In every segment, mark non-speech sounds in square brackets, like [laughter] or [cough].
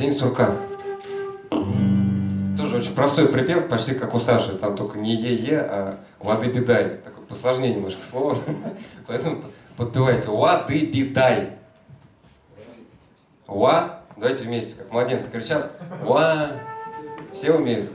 День сурка. Тоже очень простой припев, почти как у Саши. Там только не е-е, а воды бедай. Такое посложнее немножко слово. [laughs] Поэтому подпевайте воды бедай. Ва. Давайте вместе, как младенцы кричат. Ва. Все умеют?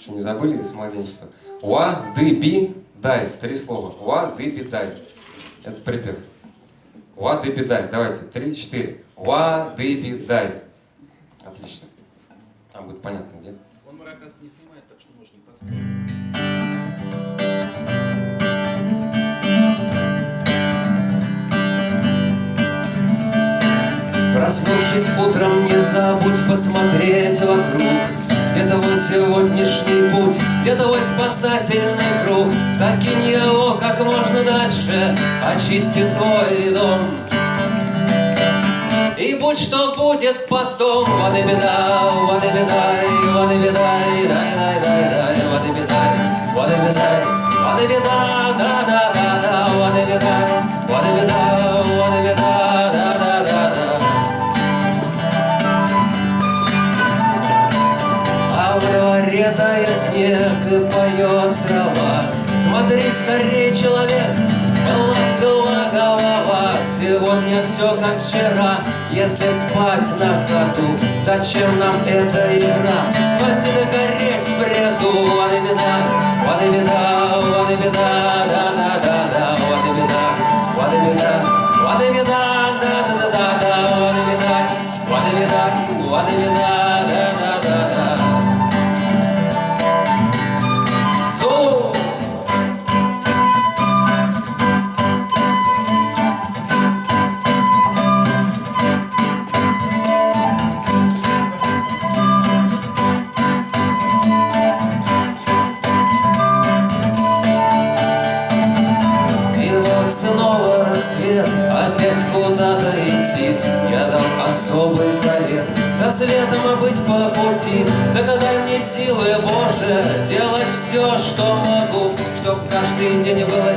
Что, не забыли с младенчества? Ва, ды, би, дай. Три слова. Ва, ды, би, дай. Это припев. Ва, ды, би, дай. Давайте. Три, четыре. Ва, ды, би, дай. Будет понятно, где. Он маракас не снимает, так что можешь не подсказывать. Проснувшись утром, не забудь посмотреть вокруг Где твой сегодняшний путь, где твой спасательный круг Закинь его как можно дальше, очисти свой дом будь что будет потом, вот и беда, вот и беда, вот и беда, дай, дай, дай, дай, вот и беда, вот и беда, вот и беда, да, да, да, да, вот и беда, вот и беда, вот и беда, да, да, да, да. А в дворе тает снег и поет трава. Смотри, скорее, человек, была цела голова. Сегодня все как вчера, если спать на ходу. Зачем нам эта игра? Хватит гореть в бреду. Вот и беда, вот и беда, силы Божие, делать все, что могу Чтоб каждый день было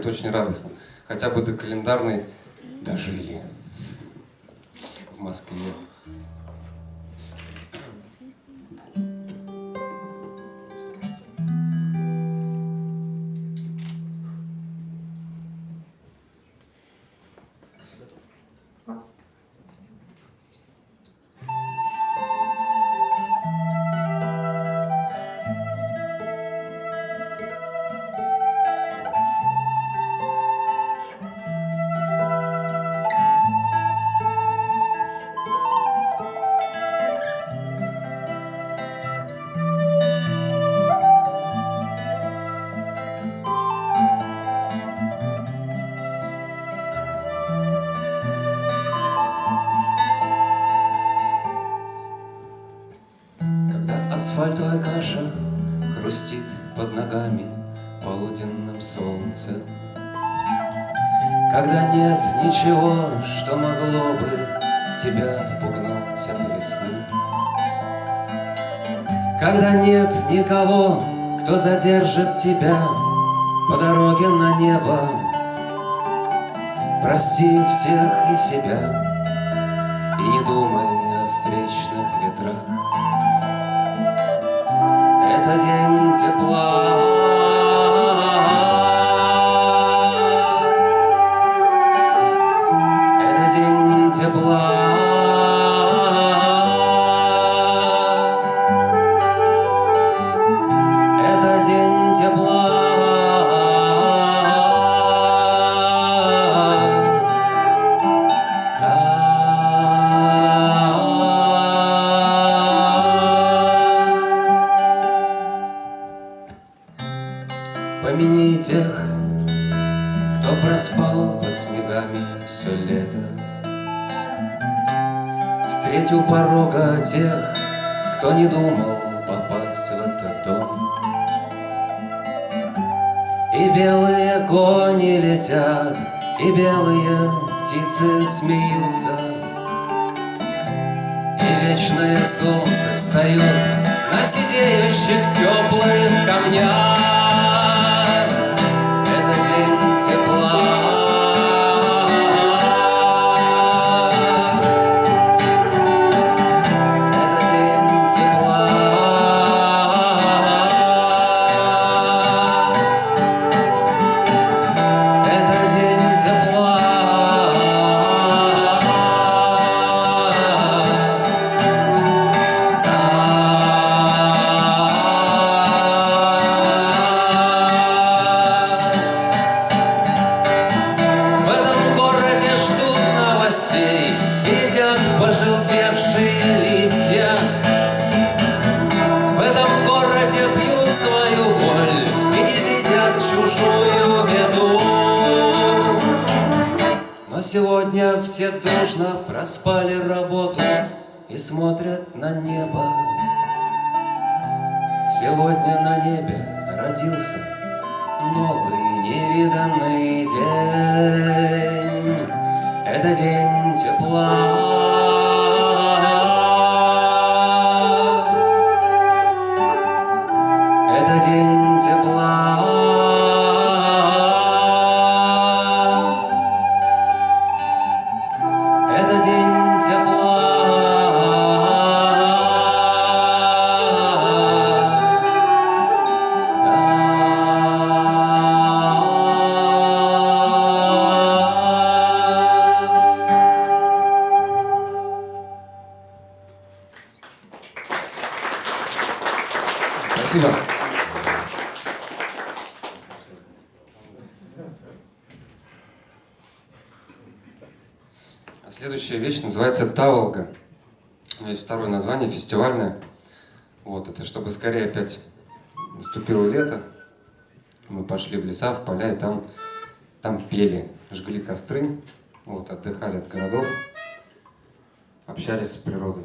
это очень радостно. Хотя бы до календарной дожили в Москве. Асфальтовая каша хрустит под ногами полуденным солнцем, Когда нет ничего, что могло бы тебя отпугнуть от весны. Когда нет никого, кто задержит тебя по дороге на небо, Прости всех и себя и не думай о встречных ветрах. Это день тепла. Не думал попасть в этот дом. И белые кони летят, и белые птицы смеются, И вечное солнце встает на сидеющих теплых камнях. Это день тепла. Новый невиданный день. Это день Спасибо. А следующая вещь называется Таволга. Есть второе название, фестивальное. Вот, это чтобы скорее опять наступило лето. Мы пошли в леса, в поля, и там, там пели, жгли костры, вот, отдыхали от городов, общались с природой.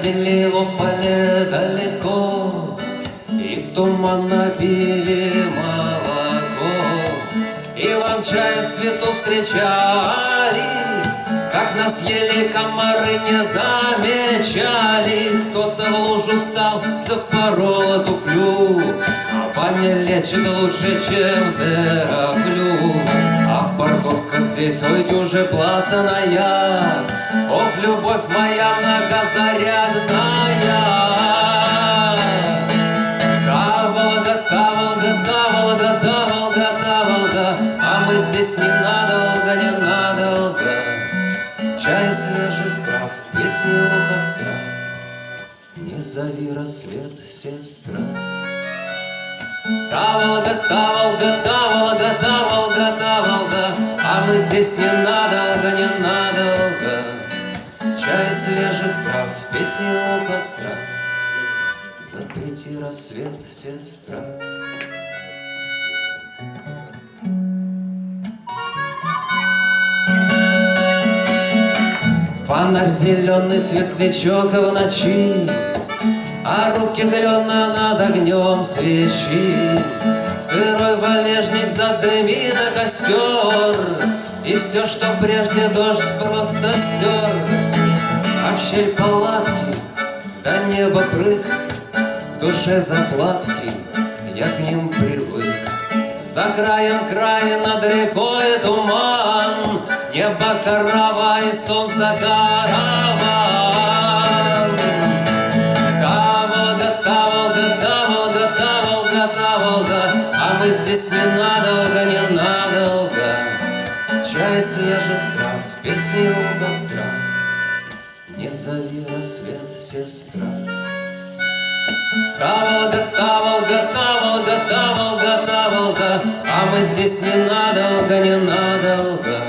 Ходили в поле далеко, И в туман напили молоко. Иван чай в цвету встречали, Как нас ели комары не замечали. Кто-то в лужу встал, запорол эту клю, А баня лечит лучше, чем терафлю парковка здесь, ой, дюже платаная, Ох, любовь моя многозарядная. Таволга, таволга, таволга, таволга, таволга, А мы здесь ненадолго, ненадолго. Чай свежий, трав, песни у костра, Не зови рассвет, сестра. Таволга, таволга, таволга, таволга, та Волга, А мы здесь ненадолго, ненадолго. Чай свежих трав, песни у костра, Запрети рассвет, сестра. Фонарь зеленый светлячок в ночи, А руки клена над огнем свечи. Сырой валежник задымит на костер, И все, что прежде дождь просто стер. А в щель палатки до неба прыг, В душе заплатки, я к ним привык. За краем края над рекой туман, Небо корова и солнце караван. все у костра, Не зови рассвет, сестра. Таволга, таволга, таволга, таволга, таволга, А мы здесь не надолго, не надолго.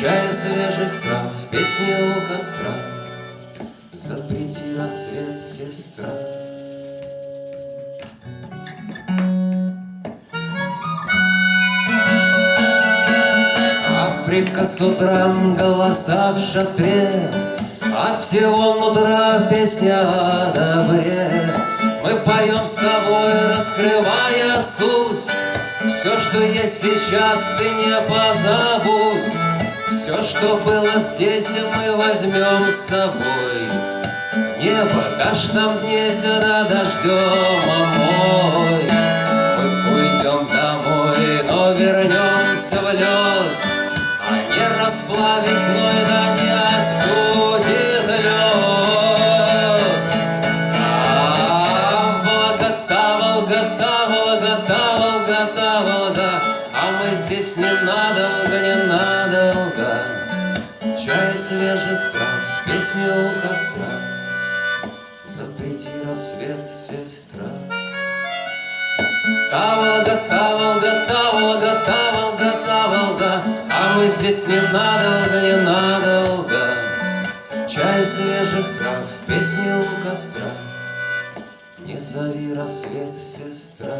Чай свежих трав, песни у костра, с утра, голоса в шатре, От всего нутра песня о добре. Мы поем с тобой, раскрывая суть, Все, что есть сейчас, ты не позабудь. Все, что было здесь, мы возьмем с собой. Небо дашь нам дне сюда дождем омой. Мы уйдем домой, но вернемся в лед, А не расплавить злой да не остудит лед. А Волгота, Волгота, Волгота, Волгота, Волга, а мы здесь ненадолго, ненадолго. Чай свежих трав, песню у костра, запрети рассвет, сестра. Та Волгота, Волгота, Волгота, Волгота, мы здесь не надолго, не надолго. Чай свежих трав, песни у костра. Не зови рассвет, сестра.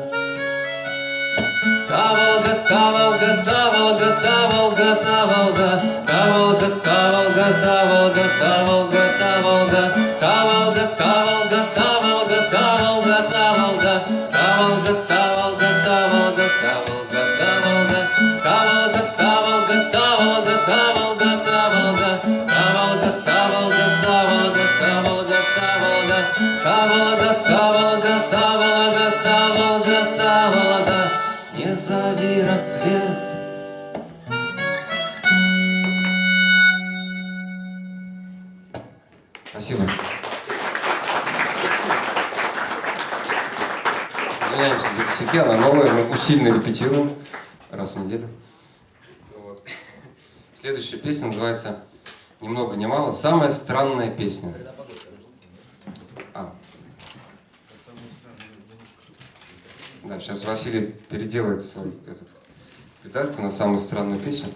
Таволга, Таволга, Таволга, Таволга, Таволга. Таволга, Таволга, Таволга, Таволга. Та Волга, та Волга, та Волга, та Волга Волга. Не зови рассвет. Спасибо. Извиняемся за косяки, она новая, мы усиленно репетируем раз в неделю. Вот. Следующая песня называется «Ни много ни мало». Самая странная песня. А, Под самую странную девушку. Да, сейчас Василий переделает свою эту педальку на самую странную песню.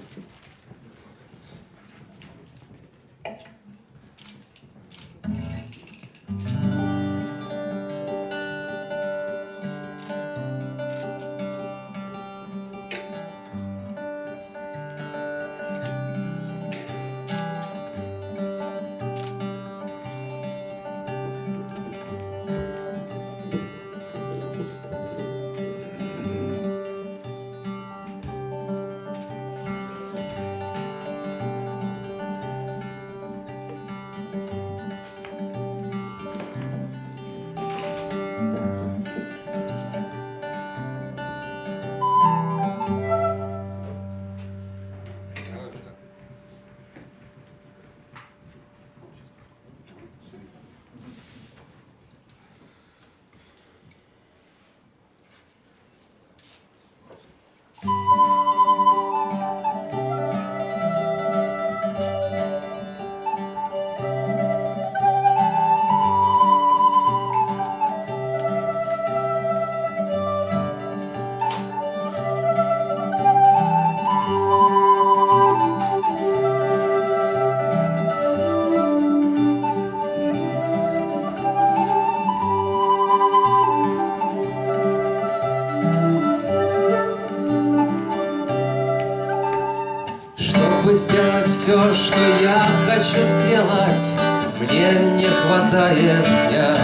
Сделать все, что я хочу сделать Мне не хватает дня.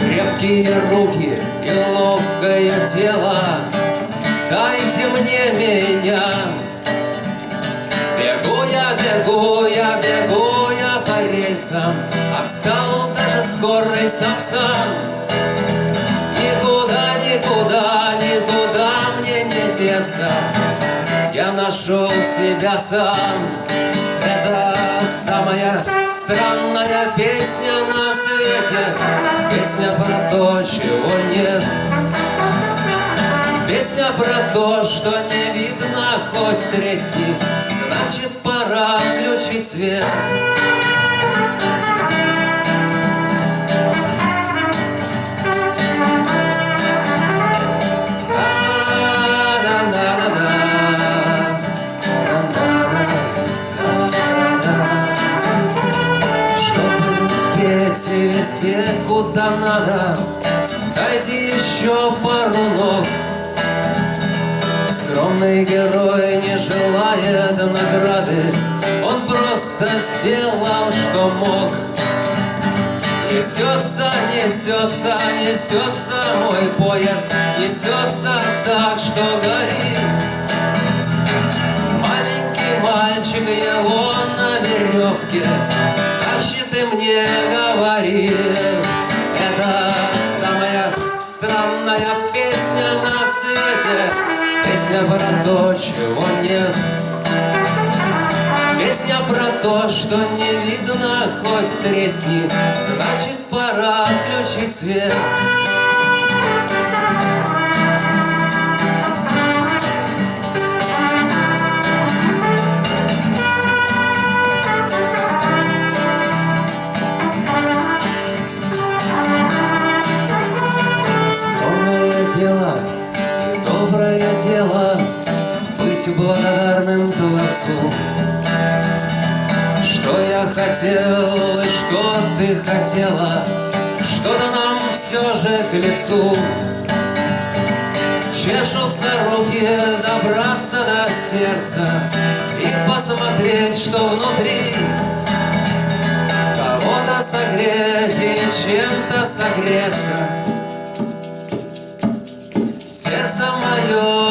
Крепкие руки и ловкое тело Дайте мне меня. Бегу я, бегу я, бегу я по рельсам Отстал даже скорый сапсан. Никуда, никуда, никуда мне не деться Я нашел себя сам. Это самая странная песня на свете. Песня про то, чего нет. Песня про то, что не видно хоть тресни. Значит, пора включить свет надо Дайте еще пару ног. Скромный герой не желает награды Он просто сделал, что мог. Несется, несется, несется мой поезд Несется так, что горит. Маленький мальчик его на веревке Тащит и мне говорит свете Песня про то, чего нет. Песня про то, что не видно хоть тресни Значит, пора включить свет хотела Что-то нам все же к лицу. Чешутся руки добраться до сердца И посмотреть, что внутри. Кого-то согреть и чем-то согреться. Сердце мое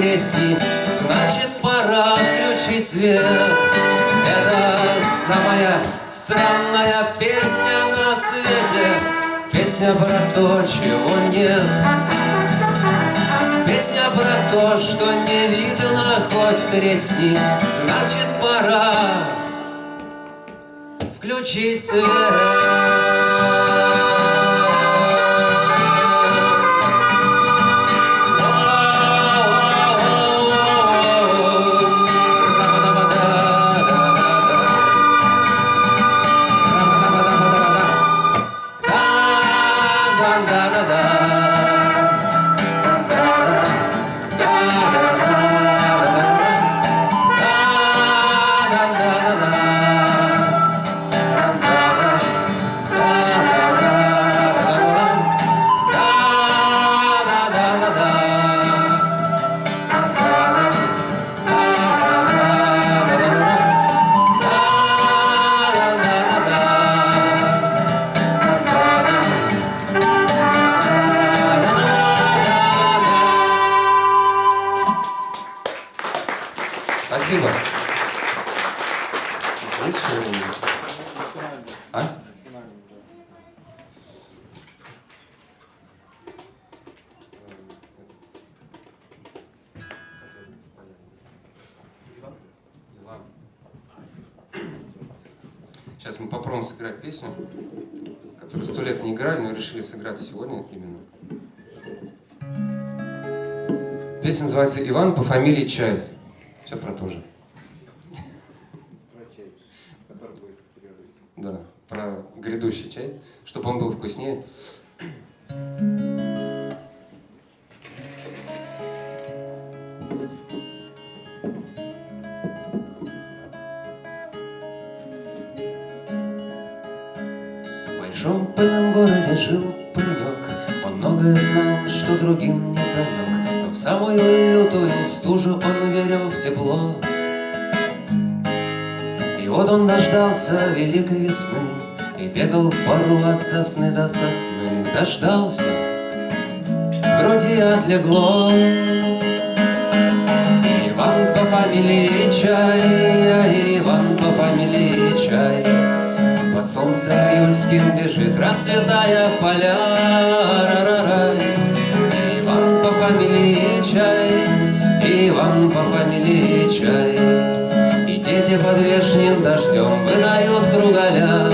тресни Значит, пора включить свет. Это самая странная песня на свете. Песня про то, чего нет. Песня про то, что не видно хоть тресни. Значит, пора включить свет Песня называется «Иван по фамилии Чай». Все про то же. Про чай, который будет в перерыве. Да, про грядущий чай, чтобы он был вкуснее. Самую лютую стужу он верил в тепло. И вот он дождался великой весны И бегал в пару от сосны до сосны. Дождался, в груди отлегло. Иван по фамилии Чай, Иван по фамилии Чай. Под солнцем июльским бежит, расцветая поля. Ра-ра-рай. Иван вешним дождем выдают кругаля